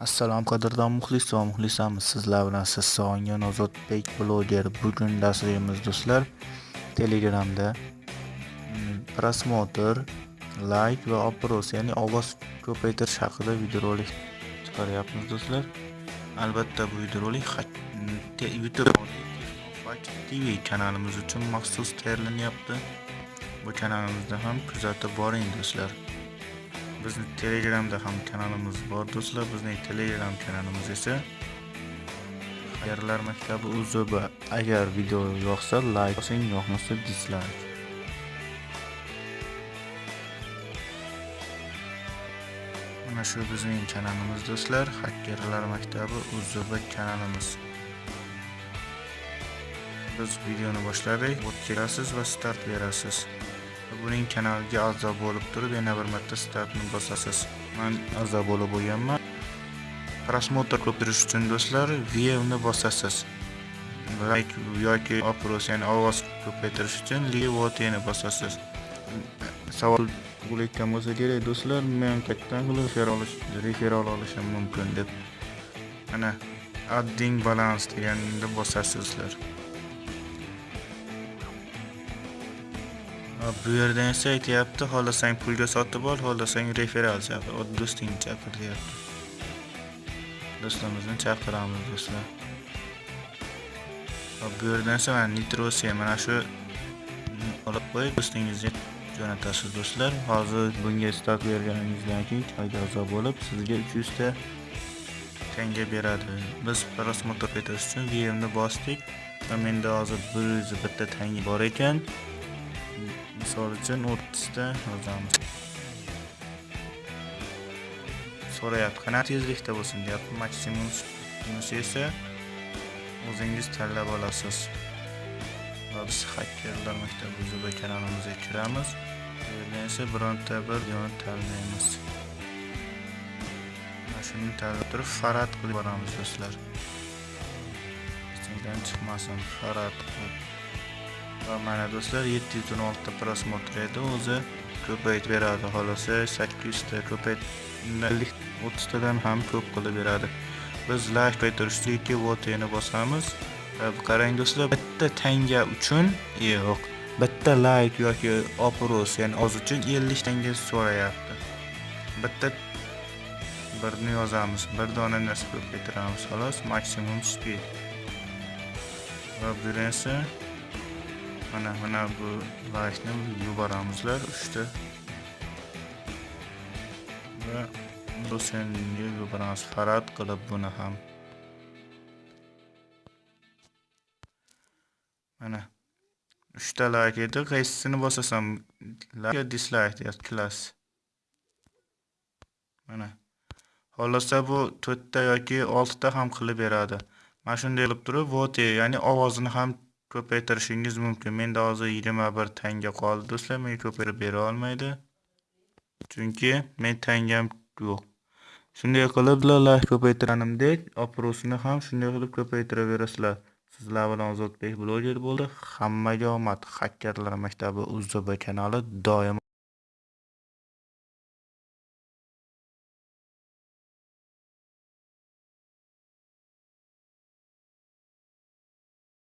Assalomu qadrdon muxlis va muxlisamiz. Sizlar bilan siz sog'ingan ozodbek bloger. Bugun darsligimiz do'stlar telegramda. Mm, Prosmotr layk va oпрос ya'ni ovoz ko'paytirish haqida videorolik chiqaryapmiz do'stlar. Albatta bu videorolik mm, youtube tv kanalimiz uchun maxsus tayyorlanyapti. Bu kanalimizda ham kuzatib boring do'stlar. Bizni telegramda ham kanalimiz bor do'stlar. Bizning telegram kanalimiz esa xayrlar maktabi uzb agar video yoqsa layk bosing yoqmasa dislayk mana shu bizning kanalimiz do'stlar. Hakkerlar maktabi uzb kanalimiz. Biz videoni boshladik. O't va start berasiz. Buning kanaliga a'zo bo'lib turib yana bir marta startni bosasiz. Man a'zo bo'lib bo'lganman prosmotr ko'pirish uchun do'stlar viewni bosasiz. Like yoki oпрос ya'ni ovoz ko'paytirish uchun levotni bosasiz. Savol tug'ilayotgan bo'lsa kerak do'stlar men qayerdan qilib referal olishim mumkin deb. Mana adding balance deganni bosasizlar bu yerdan esa aytyapti xohlasang pulga sotib ol xohlasang referal chaqir. Do'stingni chaqir deyapti. Do'stimizni chaqiramiz do'stlar. Bu yerdan esa mana nitrosiya mana shu olib qo'yib do'stingizga jo'natasiz do'stlar. Hozir bunga start berganingizdan keyin a'zo bo'lib sizga 300 ta tanga beradi. Biz просмотр etish uchun vmni bosdik va menda hozir 101 ta tanga bor ekan. Misol uchun 30 yozamiz. So'rayapti qanaqa tezlikda bo'lsin deyapti. Maksimum esa o'zingiz tanlab olasiz. Va biz hakkerlar maktabi zuba kanalimizga kiramiz bu yerdan esa bironta bir yo'lni tanlaymiz. Mana shuni tanlab turib farad qilib boramiz do'stlar. Ichingdan chiqmasin farad qilib. Va mana do'stlar 716 ta prosmotr edi. O'zi ko'paytib beradi. Xolosa 800 ta ko'payt 30 tadan ham ko'p qilib beradi. Biz like ko'paytirishda 2 votni bosamiz. E, qarang do'stlar bitta tanga uchun yo'q bitta like yoki opros ya'ni oz uchun 50 tanga so'rayapti. Bitta birni yozamiz bir dona narsa ko'paytiramiz xolos maksimum speed. Va bu esa mana mana bu lashni yuboramizlar uchta. Va do'senga yuboramiz. Farad qilib buni ham. Mana uchta layk edi. Qaysisini bosasam like dislike deyapti klass. Mana xohlasa bu to'rtta yoki oltita ham qilib beradi. Mana shunday qilib turib vote ya'ni ovozini ham ko'paytirishingiz mumkin. Menda hozir yigirma bir tanga qoldi do'stlar. Menga ko'paytirib bera olmaydi. Chunki men tangam yo'q. Shunday qilib like ko'paytirganimdek oprosini ham shunday qilib ko'paytiraverasizlar. Sizlar bilan ozodbek bloger bo'ldi. Hammaga omad. Hakkarlar maktabi uzb kanali doimo